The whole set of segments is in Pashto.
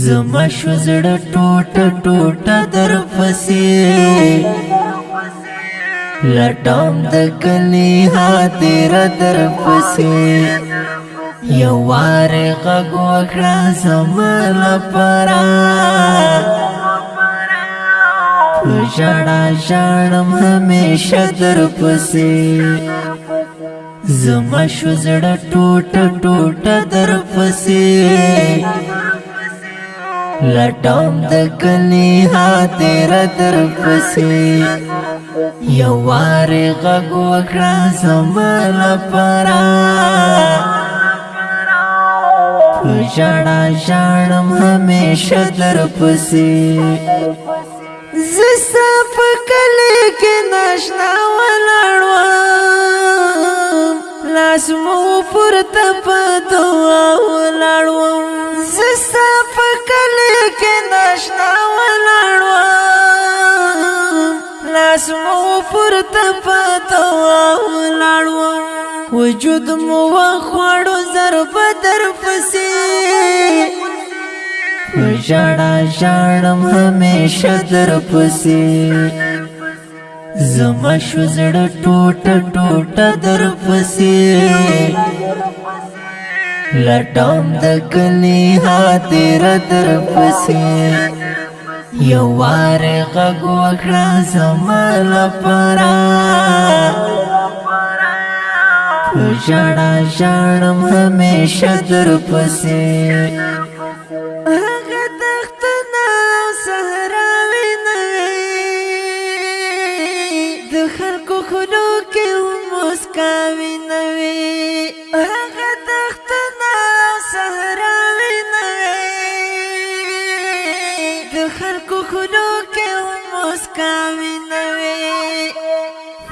زما شو زړه ټوټه ټوټه در پسې لټام د کلی ها تیر در پسې یو وار غو کړه زما لپاره ژړا ژړم همیشه در پسې زما شو زړه ټوټه ټوټه در پسې لټوم د کلی ها تیر در پسې یو وار غو کړه زمال پرا ژړا ژړم همیشه در پسې زستا په کلی کې ناشنا ولاړم لاس مو پورته په دعا ولاړم لاس مو پر تپتو لاړو وجود مو خوړو ضرب در پسې ژړا ژړم همیشه در پسې زما شو زړه ټوټه ټوټه در پسې لټم د کلی ها تیر در پسې یو وار غږو کړه زما لپاره ژړا ژړم همیشه در پسې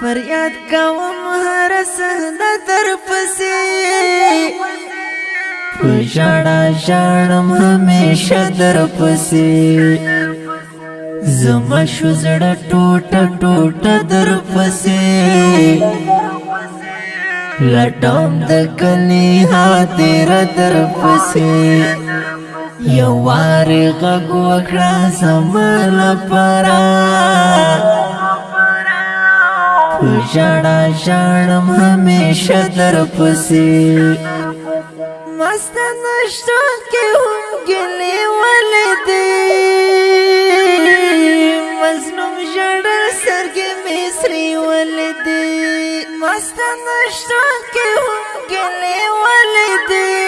فریاد کوم هر سهنه در پسې پښاړه شړم همیشه در پسې زما شو زړه ټوټه ټوټه در پسې لټم د کلی ها تیر در پسې یو وار غوږ کړه زما لپاره ژړا ژړم همیشه در پسې مست نشته کې هم ګلې ولې دې مظلوم ژړا سرګې مصری ولې دې مست نشته کې هم ګلې ولې دې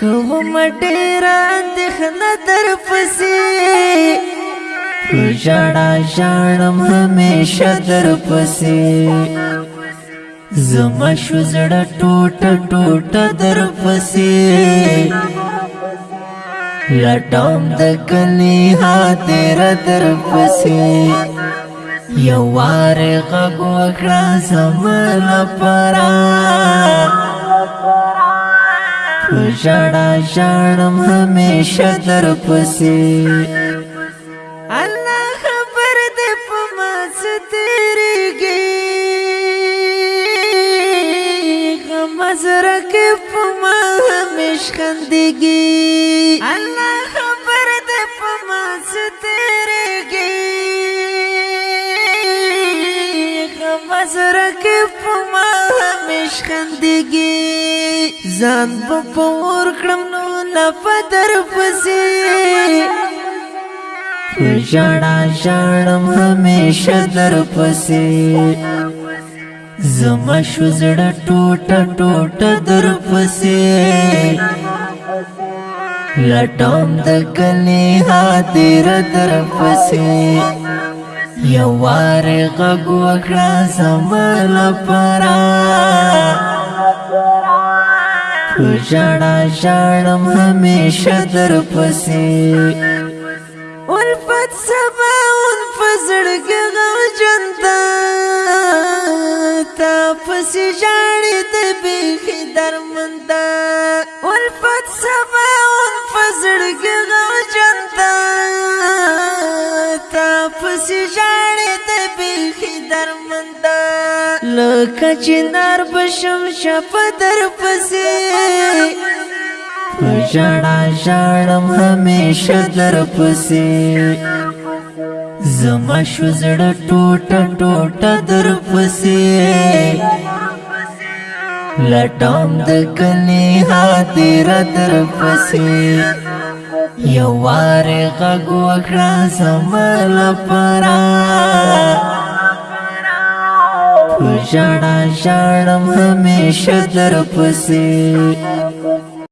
کوم ډیر اندخنه در پسې ژړا ژړم همیشه در پسې زما شو زړه ټوټه ټوټه در پسې لټم د کلی ها تیر در پسې یو وار غوږ کړه زما لپاره ژړا ژړم همیشه در پسې الله خبر دې په ما سترګي غم زره کې په ما همیشه خندګي الله خبر دې په ما سترګي غم زره کې په ما همیشه خندګي ځان په پور کړم نو لفدر پسې ژړا ژړم همیشه در پسې زما شو زړه ټوټه ټوټه در پسې لټوم د کلی حاضر در پسې یو وار غږ وکړه زما لپاره ژړا ژړم همیشه در پسې ولفت سبا ولفت زړګي غو جنتا تا پسې ژړې ته بیخي درمندا ولفت سبا ولفت زړګي غو جنتا تا پسې لکه چنار بشم شپه در پسې ژړا ژړم همیشه در پسې زما شو زړه ټوټه ټوټه در پسې لټم د کلی حاضر در پسې یو وار غږ وکړه زما لپاره ژړا ژړم همیشه در پسې